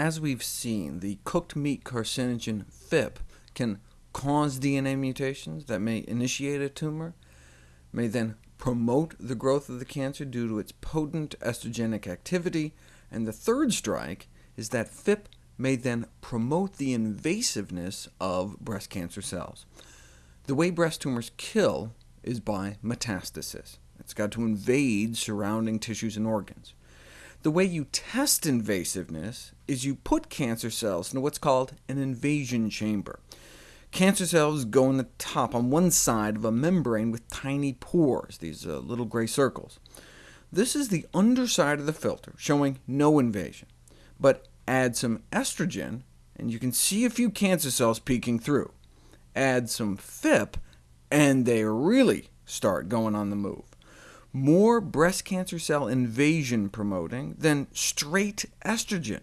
As we've seen, the cooked meat carcinogen PhIP can cause DNA mutations that may initiate a tumor, may then promote the growth of the cancer due to its potent estrogenic activity, and the third strike is that PhIP may then promote the invasiveness of breast cancer cells. The way breast tumors kill is by metastasis. It's got to invade surrounding tissues and organs. The way you test invasiveness is you put cancer cells into what's called an invasion chamber. Cancer cells go in the top on one side of a membrane with tiny pores, these uh, little gray circles. This is the underside of the filter, showing no invasion. But add some estrogen, and you can see a few cancer cells peeking through. Add some PhIP, and they really start going on the move. More breast cancer cell invasion promoting than straight estrogen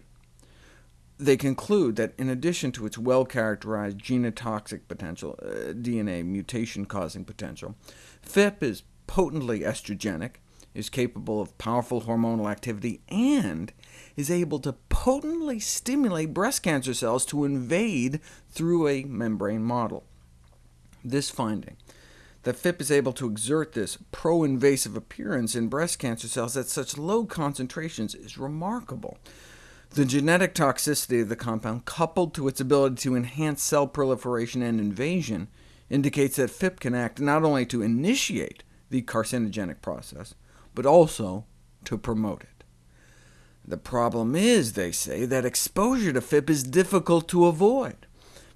they conclude that in addition to its well-characterized genotoxic potential, uh, DNA mutation-causing potential, PhIP is potently estrogenic, is capable of powerful hormonal activity, and is able to potently stimulate breast cancer cells to invade through a membrane model. This finding, that PhIP is able to exert this pro-invasive appearance in breast cancer cells at such low concentrations, is remarkable. The genetic toxicity of the compound, coupled to its ability to enhance cell proliferation and invasion, indicates that PhIP can act not only to initiate the carcinogenic process, but also to promote it. The problem is, they say, that exposure to PhIP is difficult to avoid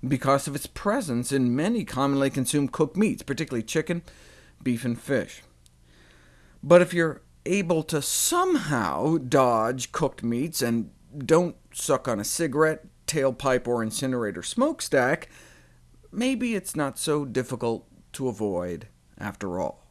because of its presence in many commonly consumed cooked meats, particularly chicken, beef, and fish. But if you're able to somehow dodge cooked meats and don't suck on a cigarette, tailpipe, or incinerator smokestack, maybe it's not so difficult to avoid after all.